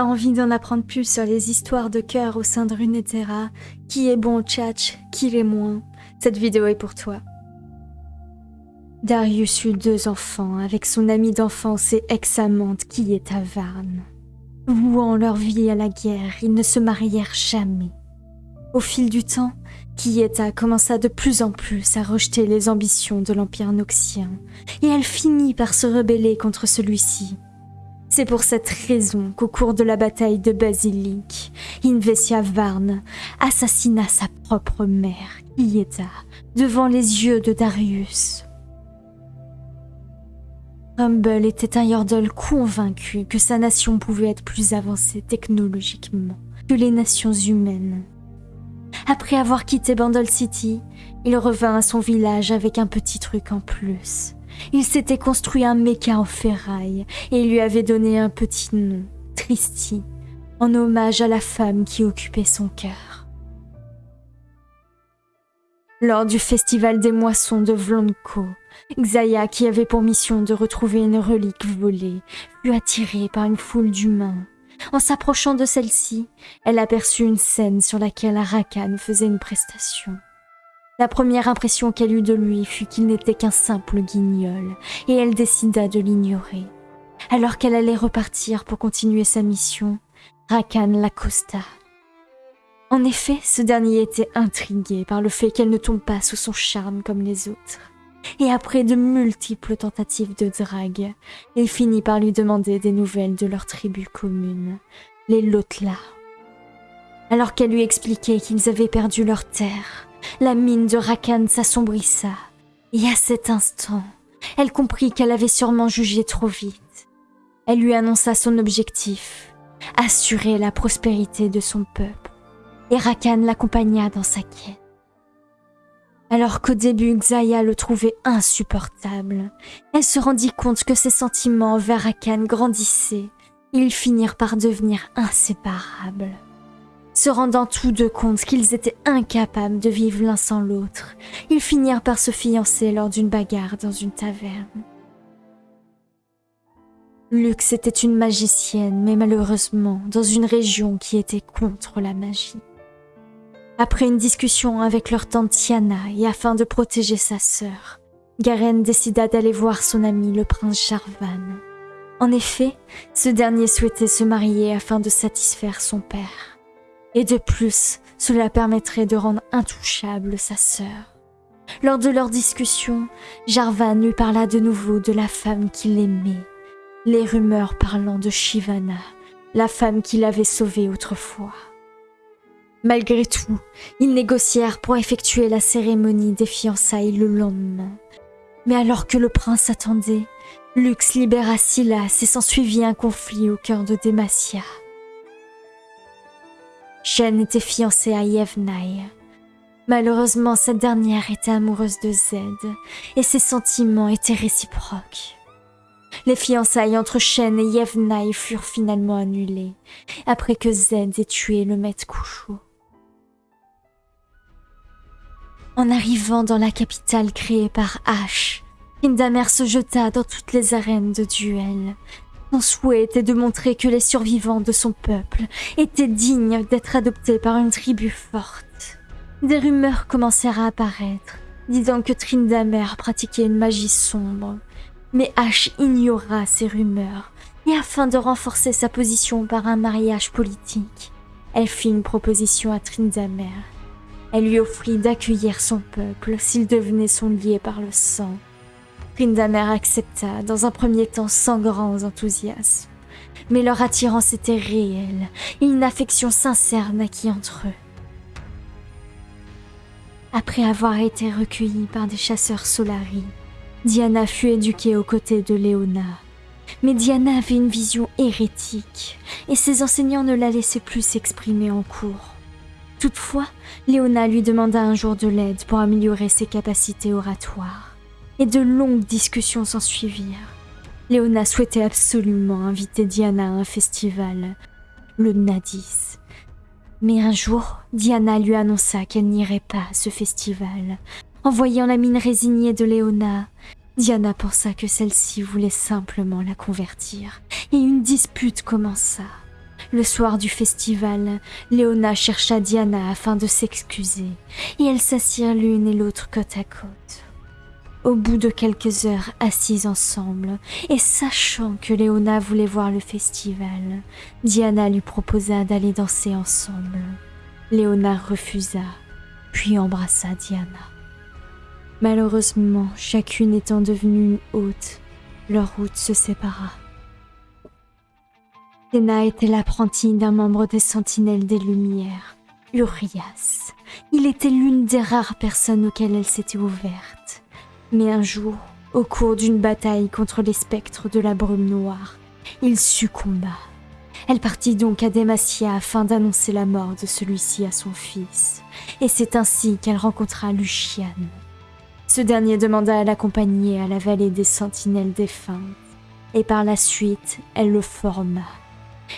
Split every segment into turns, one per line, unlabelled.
Envie d'en apprendre plus sur les histoires de cœur au sein de Runeterra Qui est bon au tchatch? Qui l'est moins? Cette vidéo est pour toi. Darius eut deux enfants avec son ami d'enfance et ex-amante qui est à Varne. Vouant leur vie à la guerre, ils ne se marièrent jamais. Au fil du temps, Kieta commença de plus en plus à rejeter les ambitions de l'Empire noxien, et elle finit par se rebeller contre celui-ci. C'est pour cette raison qu'au cours de la bataille de Basilic, Invesia Varne assassina sa propre mère, Kieta, devant les yeux de Darius. Rumble était un Yordle convaincu que sa nation pouvait être plus avancée technologiquement que les nations humaines. Après avoir quitté Bandle City, il revint à son village avec un petit truc en plus. Il s'était construit un méca en ferraille et lui avait donné un petit nom, Tristy, en hommage à la femme qui occupait son cœur. Lors du festival des moissons de Vlonko, Xaya, qui avait pour mission de retrouver une relique volée, fut attirée par une foule d'humains. En s'approchant de celle-ci, elle aperçut une scène sur laquelle Arakan faisait une prestation. La première impression qu'elle eut de lui fut qu'il n'était qu'un simple guignol, et elle décida de l'ignorer. Alors qu'elle allait repartir pour continuer sa mission, Rakan l'accosta. En effet, ce dernier était intrigué par le fait qu'elle ne tombe pas sous son charme comme les autres et après de multiples tentatives de drague, il finit par lui demander des nouvelles de leur tribu commune, les Lotla. Alors qu'elle lui expliquait qu'ils avaient perdu leur terre, la mine de Rakan s'assombrissa, et à cet instant, elle comprit qu'elle avait sûrement jugé trop vite. Elle lui annonça son objectif, assurer la prospérité de son peuple, et Rakan l'accompagna dans sa quête. Alors qu'au début Xaya le trouvait insupportable, elle se rendit compte que ses sentiments envers Akan grandissaient. Ils finirent par devenir inséparables. Se rendant tous deux compte qu'ils étaient incapables de vivre l'un sans l'autre, ils finirent par se fiancer lors d'une bagarre dans une taverne. Lux était une magicienne, mais malheureusement dans une région qui était contre la magie. Après une discussion avec leur tante Tiana et afin de protéger sa sœur, Garen décida d'aller voir son ami le prince Jarvan. En effet, ce dernier souhaitait se marier afin de satisfaire son père. Et de plus, cela permettrait de rendre intouchable sa sœur. Lors de leur discussion, Jarvan lui parla de nouveau de la femme qu'il aimait, les rumeurs parlant de Shivana, la femme qu'il avait sauvée autrefois. Malgré tout, ils négocièrent pour effectuer la cérémonie des fiançailles le lendemain. Mais alors que le prince attendait, Lux libéra Silas et s'ensuivit un conflit au cœur de Demacia. Shen était fiancée à Yevnai. Malheureusement, cette dernière était amoureuse de Zed et ses sentiments étaient réciproques. Les fiançailles entre Shen et Yevnai furent finalement annulées après que Zed ait tué le maître Couchou. En arrivant dans la capitale créée par Ash, Indamer se jeta dans toutes les arènes de duel. Son souhait était de montrer que les survivants de son peuple étaient dignes d'être adoptés par une tribu forte. Des rumeurs commencèrent à apparaître, disant que Trindamer pratiquait une magie sombre. Mais Ash ignora ces rumeurs, et afin de renforcer sa position par un mariage politique, elle fit une proposition à Trindamer elle lui offrit d'accueillir son peuple s'il devenait son lié par le sang. Trindamer accepta, dans un premier temps sans grand enthousiasme. Mais leur attirance était réelle et une affection sincère naquit entre eux. Après avoir été recueillie par des chasseurs Solari, Diana fut éduquée aux côtés de Léona. Mais Diana avait une vision hérétique et ses enseignants ne la laissaient plus s'exprimer en cours. Toutefois, Léona lui demanda un jour de l'aide pour améliorer ses capacités oratoires. Et de longues discussions s'ensuivirent. Léona souhaitait absolument inviter Diana à un festival, le Nadis. Mais un jour, Diana lui annonça qu'elle n'irait pas à ce festival. En voyant la mine résignée de Léona, Diana pensa que celle-ci voulait simplement la convertir, et une dispute commença. Le soir du festival, Léona chercha Diana afin de s'excuser, et elles s'assirent l'une et l'autre côte à côte. Au bout de quelques heures assises ensemble, et sachant que Léona voulait voir le festival, Diana lui proposa d'aller danser ensemble. Léona refusa, puis embrassa Diana. Malheureusement, chacune étant devenue une hôte, leur route se sépara. Théna était l'apprentie d'un membre des Sentinelles des Lumières, Urias. Il était l'une des rares personnes auxquelles elle s'était ouverte. Mais un jour, au cours d'une bataille contre les spectres de la brume noire, il succomba. Elle partit donc à Demacia afin d'annoncer la mort de celui-ci à son fils, et c'est ainsi qu'elle rencontra Lucian. Ce dernier demanda à l'accompagner à la vallée des sentinelles défuntes, et par la suite, elle le forma.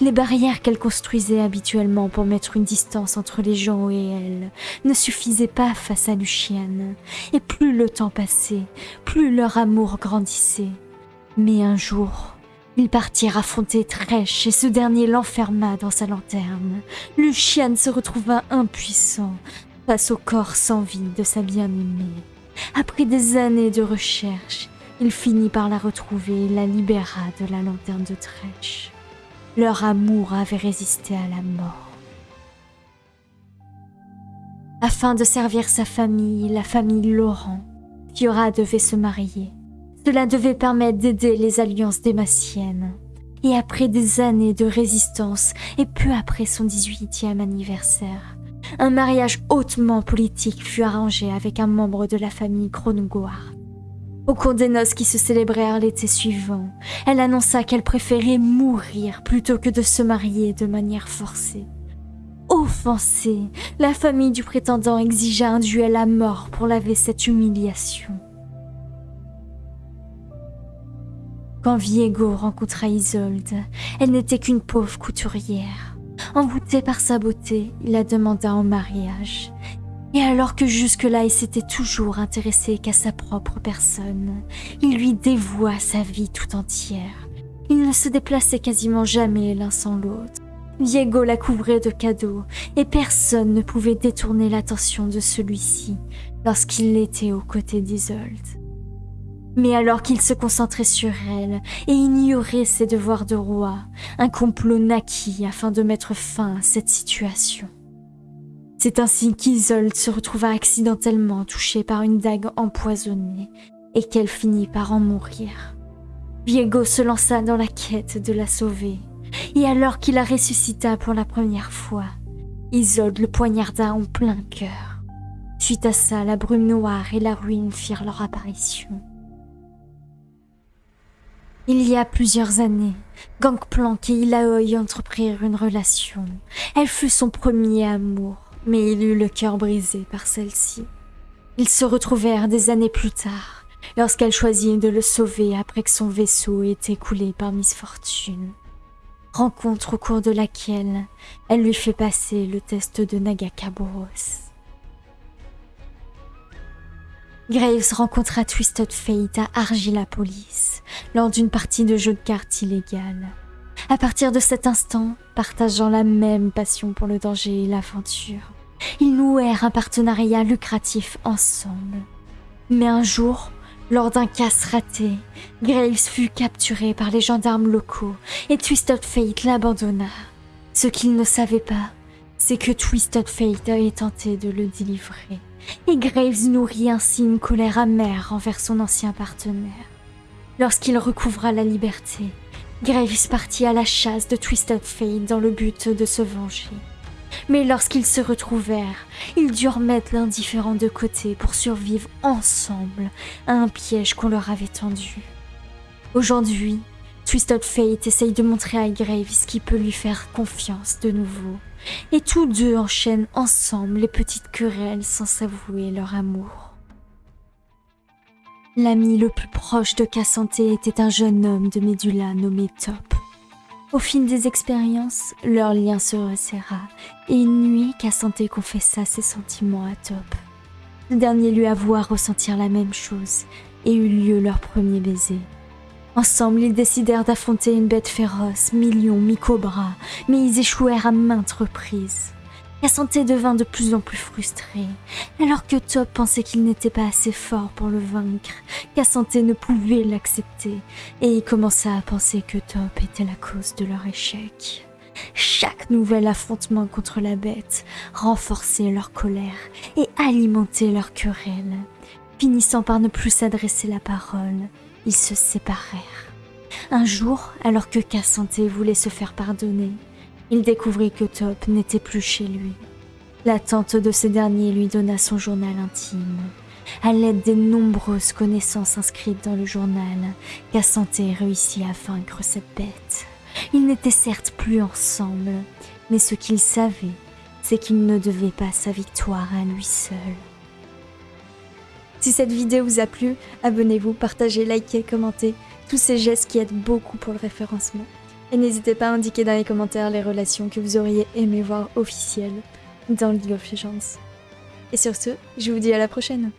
Les barrières qu'elle construisait habituellement pour mettre une distance entre les gens et elle ne suffisaient pas face à Lucienne, et plus le temps passait, plus leur amour grandissait. Mais un jour, ils partirent affronter Trèche et ce dernier l'enferma dans sa lanterne. Lucienne se retrouva impuissant face au corps sans vie de sa bien-aimée. Après des années de recherche, il finit par la retrouver et la libéra de la lanterne de Trèche. Leur amour avait résisté à la mort. Afin de servir sa famille, la famille Laurent, Fiora devait se marier. Cela devait permettre d'aider les alliances démassiennes. Et après des années de résistance et peu après son 18e anniversaire, un mariage hautement politique fut arrangé avec un membre de la famille Krongoar. Au cours des noces qui se célébrèrent l'été suivant, elle annonça qu'elle préférait mourir plutôt que de se marier de manière forcée. Offensée, la famille du prétendant exigea un duel à mort pour laver cette humiliation. Quand Viego rencontra Isolde, elle n'était qu'une pauvre couturière. Envoûté par sa beauté, il la demanda en mariage et alors que jusque-là il s'était toujours intéressé qu'à sa propre personne, il lui dévoua sa vie tout entière. Ils ne se déplaçaient quasiment jamais l'un sans l'autre. Diego la couvrait de cadeaux, et personne ne pouvait détourner l'attention de celui-ci lorsqu'il était aux côtés d'Isolde. Mais alors qu'il se concentrait sur elle et ignorait ses devoirs de roi, un complot naquit afin de mettre fin à cette situation. C'est ainsi qu'Isolde se retrouva accidentellement touchée par une dague empoisonnée et qu'elle finit par en mourir. Viego se lança dans la quête de la sauver, et alors qu'il la ressuscita pour la première fois, Isolde le poignarda en plein cœur. Suite à ça, la brume noire et la ruine firent leur apparition. Il y a plusieurs années, Gangplank et Ilaoi entreprirent une relation. Elle fut son premier amour mais il eut le cœur brisé par celle-ci. Ils se retrouvèrent des années plus tard, lorsqu'elle choisit de le sauver après que son vaisseau ait été coulé par misfortune. Rencontre au cours de laquelle elle lui fait passer le test de Nagakaboros. Graves rencontra Twisted Fate à Argilapolis lors d'une partie de jeu de cartes illégale. À partir de cet instant, partageant la même passion pour le danger et l'aventure, ils nouèrent un partenariat lucratif ensemble. Mais un jour, lors d'un casse raté, Graves fut capturé par les gendarmes locaux et Twisted Fate l'abandonna. Ce qu'il ne savait pas, c'est que Twisted Fate avait tenté de le délivrer. Et Graves nourrit ainsi une colère amère envers son ancien partenaire. Lorsqu'il recouvra la liberté, Graves partit à la chasse de Twisted Fate dans le but de se venger. Mais lorsqu'ils se retrouvèrent, ils durent mettre l'indifférent de côté pour survivre ensemble à un piège qu'on leur avait tendu. Aujourd'hui, Twisted Fate essaye de montrer à Graves qui peut lui faire confiance de nouveau, et tous deux enchaînent ensemble les petites querelles sans s'avouer leur amour. L'ami le plus proche de Cassanté était un jeune homme de Médula nommé Top. Au fil des expériences, leur lien se resserra, et une nuit, Cassanté confessa ses sentiments à Top. Ce dernier lui avoua ressentir la même chose, et eut lieu leur premier baiser. Ensemble, ils décidèrent d'affronter une bête féroce, millions mi-cobra, mais ils échouèrent à maintes reprises. Cassante devint de plus en plus frustré. Alors que Top pensait qu'il n'était pas assez fort pour le vaincre, Cassante ne pouvait l'accepter, et il commença à penser que Top était la cause de leur échec. Chaque nouvel affrontement contre la bête renforçait leur colère et alimentait leur querelle. Finissant par ne plus s'adresser la parole, ils se séparèrent. Un jour, alors que Cassante voulait se faire pardonner, il découvrit que Top n'était plus chez lui. La tante de ce dernier lui donna son journal intime. À l'aide des nombreuses connaissances inscrites dans le journal, Cassante réussit à vaincre cette bête. Ils n'étaient certes plus ensemble, mais ce qu'il savait, c'est qu'il ne devait pas sa victoire à lui seul. Si cette vidéo vous a plu, abonnez-vous, partagez, likez, commentez, tous ces gestes qui aident beaucoup pour le référencement. Et n'hésitez pas à indiquer dans les commentaires les relations que vous auriez aimé voir officielles dans League of Legends. Et sur ce, je vous dis à la prochaine